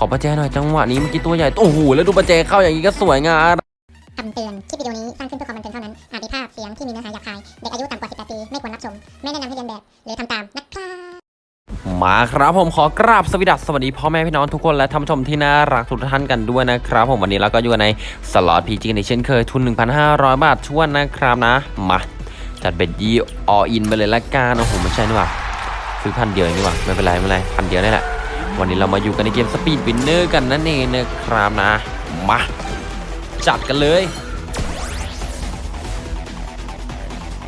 ขอประแจหน่อยจังหวะนี้เมื่อกี้ตัวใหญ่โอ้โหแล้วดูประแจเข้าอย่างนี้ก็สวยงามคำเตือน คลิปวิดีโอนี้สร้างขึ้นเพื่อความบันเทิงเท่านั้น อาจมีภาพเสียงที่มีเนื้อหาหยาบคาย เด็กอายุต่ำกว่า 18 ปี ไม่ควรรับชม ไม่แนะนำให้เลียนแบบ หรือทำตามนะครับมาครับผมขอกราบสวัสดีสวัสดีพ่อแม่พี่น้องทุกคนและท่านผู้ชมที่น่ารักทุกท่านกันด้วยนะครับ ผมวันนี้เราก็อยู่ในสล็อต PG ในเช่นเคยทุน 1,500 บาทถ้วนนะครับนะ มาจัด bet ยี่ออินไปเลยละกันโอ้โหไม่ใช่นี่หว่าซื้อพันเดียวองนี่หว่าไม่เป็นไรไม่เป็นไรพันเดียวนี่แหละ วันนี้เรามาอยู่กันในเกม Speed Winner กันนั่นเองนะครับนะ มา จัดกันเลย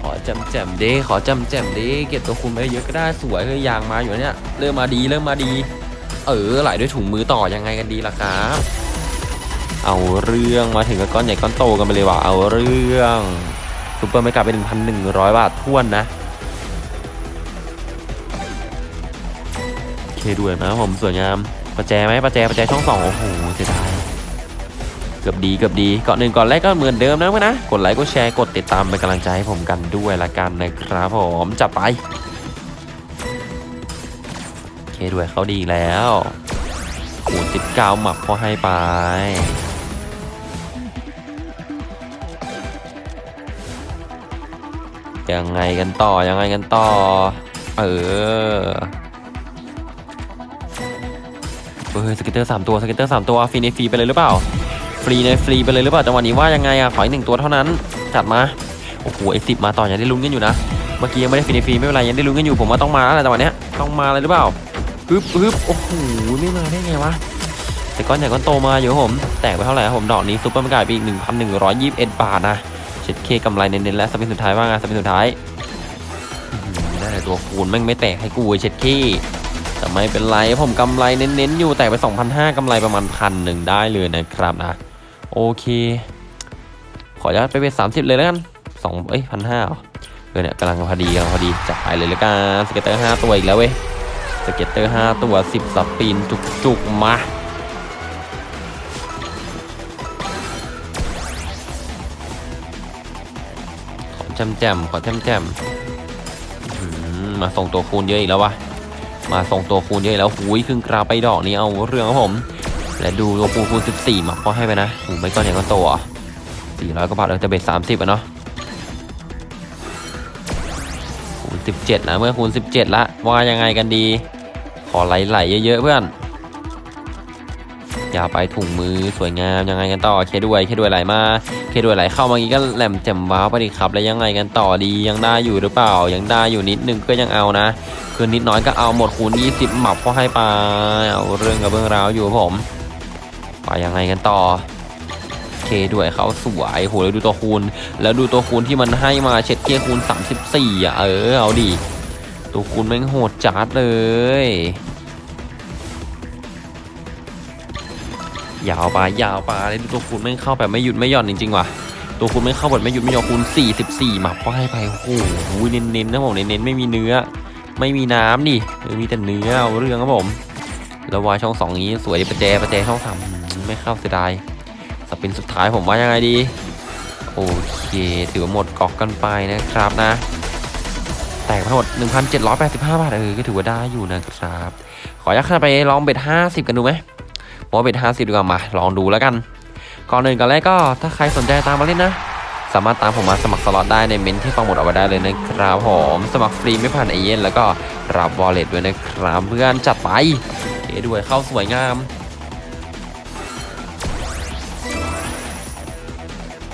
ขอจำแจมดิขอจำแจมดิเก็บตัวคุณไปเยอะก็ได้สวยคือยางมาอยู่เนี่ย เริ่มมาดีเริ่มมาดี เออไหลด้วยถุงมือต่อยังไงกันดีล่ะครับเอาเรื่องมาถึงกับก้อนใหญ่ก้อนโตกันไปเลยว่ะเอาเรื่องซุปเปอร์ไม่กลับไป1,100บาททวนนะ เคด้วยนะครับผมสวยงามประแจไหมประแจประแจช่องสองโอ้โหเสียดายเกือบดีเกือบดีเกาะหนึ่งก่อนแรกก็เหมือนเดิมนะเพื่อนนะกดไลค์กดแชร์กดติดตามเป็นกำลังใจให้ผมกันด้วยละกันนะครับผมจับไปโอเคด้วยเขาดีแล้วคูณ19หมับพอให้ไปยังไงกันต่อยังไงกันต่อ เออ เฮ้ย scatter สามตัว scatter สามตัวฟรีในฟรีไปเลยหรือเปล่า ฟรีในฟรีไปเลยหรือเปล่าจังหวะนี้ว่ายังไงอะขออีกหนึ่งตัวเท่านั้นจัดมาโอ้โหไอสิบมาต่อยังได้ลุ้นกันอยู่นะเมื่อกี้ยังไม่ได้ฟรีในฟรีไม่เป็นไรยังได้ลุ้นกันอยู่ผมว่าต้องมาแล้วแหละจังหวะเนี้ยต้องมาเลยหรือเปล่าปึ๊บปึ๊บโอ้โหไม่มาได้ไงวะแต่ก้อนใหญ่ก้อนโตมาอยู่ผมแตกไปเท่าไหร่ครับผมดอกนี้ super mega ไปอีก1,121 บาทนะเช็ดเข้กำไรเน้นๆและ spin สุดท้ายว่าไง spin สุดท้ายได้แต่ตัวคูณแม่งไม่แตกให้กูเว้ยเช็ดเข้ แต่ไม่เป็นไรผมกำไรเน้นๆอยู่แตกไป 2,500กำไรประมาณพันหนึ่งได้เลยนะครับนะ โอเค ขออนุญาตไปเป็น30เลยแล้วกันสองเอ้ยพันห้าเอเอเนี่ยกำลังพอดีกำลังพอดีจัดไปเลยแล้วกัน scatter 5ตัวอีกแล้วเว้ย scatter 5ตัว10 spinจุกๆมาขอแจมแจมๆขอแจมแจมมาส่งตัวคูณเยอะอีกแล้ววะ มาส่งตัวคูณเยอะแล้วหุยครึ่งกราไปดอกนี้เอาเรื่องครับผม และดูตัวคูณคูณ14มาพอให้ไปนะหูไม่ก้อนใหญ่ก้อนโตอะ400กว่าบาทเราจะเบ็ด30อะเนาะคูณ17นะเมื่อคูณ17ละว่ายังไงกันดี ขอไหลๆเยอะๆเพื่อน ย่าไปถุงมือสวยงามยังไงกันต่อเคด้วยเคด้วยไหลมาเคด้วยไหลเข้ามางี้ก็แหลมแจ่มว้าวไปดิครับ แล้วยังไงกันต่อดียังได้อยู่หรือเปล่า ยังได้อยู่นิดนึงก็ยังเอานะ คือนิดน้อยก็เอาหมดคูณ20หมับก็ให้ไปเอาเรื่องกับเรื่องราวอยู่ครับผมไปยังไงกันต่อเคด้วยเขาสวยโหแล้วดูตัวคูณ แล้วดูตัวคูณที่มันให้มาเช็ดเคคูณ 34อะเออเอาดิตัวคูณแม่งโหดจัดเลย ยาวไปยาวไปเลยตัวคูณแม่เข้าแบบไม่หยุดไม่หย่อนจริงๆว่ะตัวคูณแม่เข้าแบบไม่หยุดไม่หย่อนคูณ44หมับก็ให้ไปโอ้โหเน้นๆนะผมเน้นๆไม่มีเนื้อ ไม่มีน้ำนี่มีแต่เนื้อเอาเรื่องครับผมแล้ววายช่องสองนี้สวยประแจประแจช่องสามไม่เข้าเสียดายสปินสุดท้ายผมว่ายังไงดี โอเค ถือว่าหมดก๊อกกันไปนะครับนะ แตกทั้งหมด 1,785 บาทเออก็ถือว่าได้อยู่นะครับ ขออนุญาตไปลองเบ็ด50 กันดูไหม ผมว่าเบ็ด50ดีกว่ามาลองดูแล้วกัน ก่อนอื่นก่อนแรกก็ถ้าใครสนใจตามมาเล่นนะสามารถตามผมมาสมัครสล็อตได้ในเมนที่ฟังหมดเอาไว้ได้เลยนะครับผมสมัครฟรีไม่ผ่านไอเย็นแล้วก็รับวอลเล็ตด้วยนะครับเพื่อนจัดไปเอด้วยเข้าสวยงาม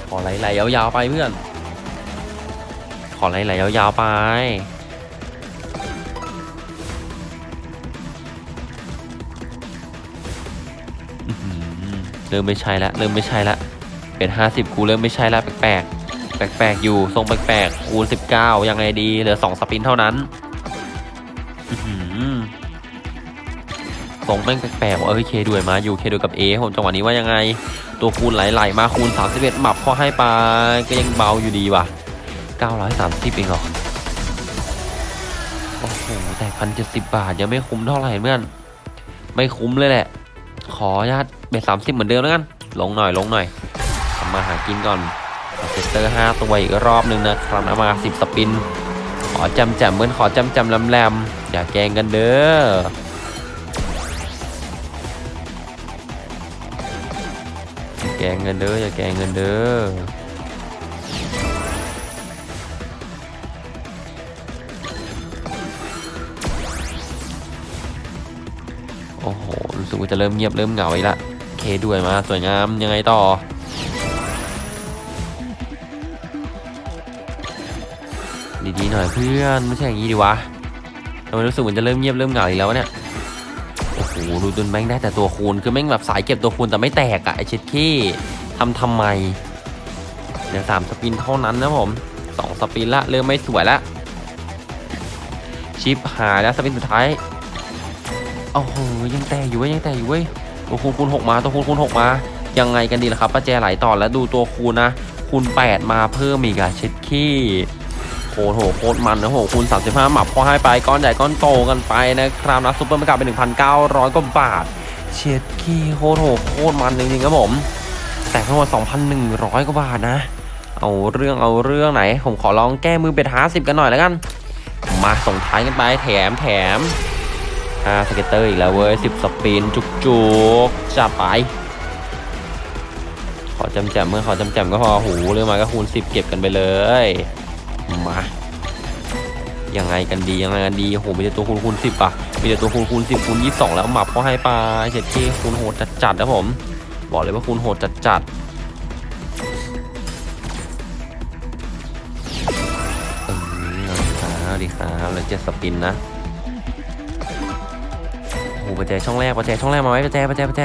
ขอไหลๆยาวๆไปเพื่อน ขอไหลๆยาวๆไป เริ่มไม่ใช่ละเริ่มไม่ใช่ละเป็นห้าสิบกูเริ่มไม่ใช่ละแปลกๆแปลกๆอยู่ทรงแปลกๆคูณสิบเก้ายังไงดี เหลือสองสปินเท่านั้นทรงแม่งแปลกๆว่ะเอ้ยเคด้วยมาอยู่เคด้วยกับเอผมจังหวะนี้ว่ายังไง ตัวคูณไหลๆมาคูณ 31หมับพอให้ไปก็ยังเบาอยู่ดีว่ะ 930เองเหรอโอ้โหแต่พันเจ็ดสิบบาทยังไม่คุ้มเท่าไหร่เพื่อน ไม่คุ้มเลยแหละ ขออนุญาต บ็ดสามสิบเหมือนเดิมแล้วกัน ลงหน่อยลงหน่อยทำมาหากินก่อนเซตเตอร์ห้าตัวอีกรอบหนึ่งนะครับมาสิบสปิน ขอจำแจมเพื่อนขอจำแจมแรมอย่าแกงกันเด้อแกงเงินเด้ออย่าแกงเงินเด้อโอ้โหรู้สึกว่าจะเริ่มเงียบเริ่มเหงาอีกละ เคด้วยมาสวยงามยังไงต่อดีๆหน่อยเพื่อนไม่ใช่อย่างนี้ดิวะทำไมรู้สึกเหมือนจะเริ่มเงียบเริ่มเหงาอีกแล้วเนี่ยโอ้โหดูจนแม่งได้แต่ตัวคูณคือแม่งแบบสายเก็บตัวคูณแต่ไม่แตกอะไอเช็ดขี้ทำทำไมเดี๋ยวสาม spin เท่านั้นนะผมสอง spin ละเริ่มไม่สวยละชิปหายแล้ว spin สุดท้ายโอ้โหยังแตกอยู่เว้ยยังแตกอยู่เว้ย ตัวคูณคูณหกมาตัวคูณคูณหกมายังไงกันดีล่ะครับป้าแจไหลต่อแล้วดูตัวคูณนะคูณ8มาเพิ่มอีกอะเช็ดขี้โคตรโหโคตรมันนะโหคูณ35 หมับพอให้ไปก้อนใหญ่ก้อนโตกันไปนะครับนะ super mega เป็น1,900กว่าบาทเช็ดขี้โคตรโหโคตรมันจริงๆครับผมแต่ทั้งหมด2,100กว่าบาทนะ เอาเรื่องเอาเรื่องไหน ผมขอลองแก้มือ bet 50กันหน่อยแล้วกัน มาส่งท้ายกันไปแถมแถม อ่า scatter อีกแล้วเว้ย10 spin จุกจุกจัดไป ขอจำแจมเมื่อขอจำแจมก็พอหูเรื่องมาก็คูณ10เก็บกันไปเลย มายังไงกันดียังไงกันดีโหมีแต่ตัวคูณคูณ10อะมีแต่ตัวคูณคูณ10คูณ22แล้วหมับเขาให้ปลาเจ็ดเคคูณโหดจัดจัดนะผม บอกเลยว่าคูณโหดจัดจัดเออเอาดีครับแล้วเจ็ดสปินนะ โอ้โหประแจช่องแรกประแจช่องแรกมาไว้ประแจประแจประแจ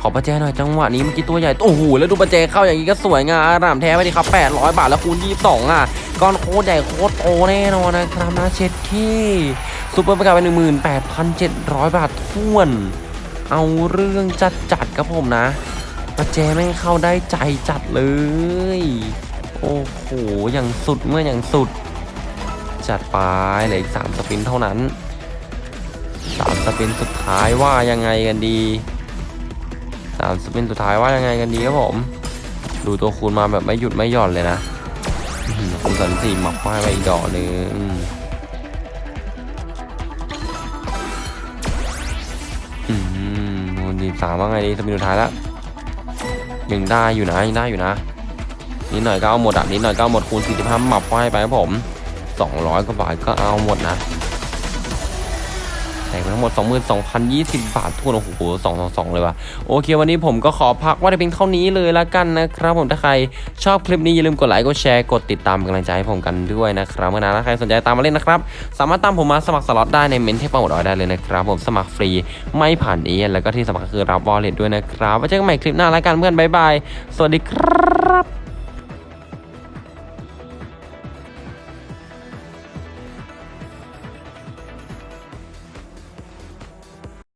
ขอประแจหน่อยจังหวะนี้เมื่อกี้ตัวใหญ่โอ้โหแล้วดูประแจเข้าอย่างนี้ก็สวยงามอารามแท้ไปดิครับ 800 บาทแล้วคูณ22อะก้อนโคตรใหญ่โคตรโตแน่นอนนะครับนะเช็ดที่ซูเปอร์ประกาศไป18,700 บาทท้วน เอาเรื่องจัดจัดครับผมนะ ประแจแม่งเข้าได้ใจจัดเลย โอ้โหอย่างสุดเมื่ออย่างสุด จัดไปเหลืออีก3สปินเท่านั้น 3สปินสุดท้ายว่ายังไงกันดีสามสปินสุดท้ายว่ายังไงกันดีครับผม ดูตัวคูณมาแบบไม่หยุดไม่หย่อนเลยนะคูณสันสี่หมับป้ายไปอีกดอกหนึ่งอืมคูณดีสามว่าไงดีสปินสุดท้ายแล้วยังได้อยู่นะยังได้อยู่นะนิดหน่อยก็เอาหมดอะนิดหน่อยก็เอาหมดคูณสี่สิบห้าหมับป้ายไปครับผมสองร้อยกว่าบาทก็เอาหมดนะ แต่ไปทั้งหมด 22,020 บาททุกคนโอ้โห2 2 2 เลยว่ะโอเค วันนี้ผมก็ขอพักว่าแต่เพียงเท่านี้เลยละกันนะครับผมถ้าใครชอบคลิปนี้อย่าลืมกดไลค์กดแชร์กดติดตามกำลังใจให้ผมกันด้วยนะครับเมื่อนะถ้าใครสนใจตามมาเล่นนะครับ สามารถตามผมมาสมัครสล็อตได้ในเมนต์ที่ปักหมุดไว้ได้เลยนะครับผมสมัครฟรีไม่ผ่านเอเย่นต์แล้วก็ที่สมัครคือรับ wallet ด้วยนะครับไว้เจอกันใหม่คลิปหน้าละกันเพื่อนบ๊ายบายสวัสดีครับ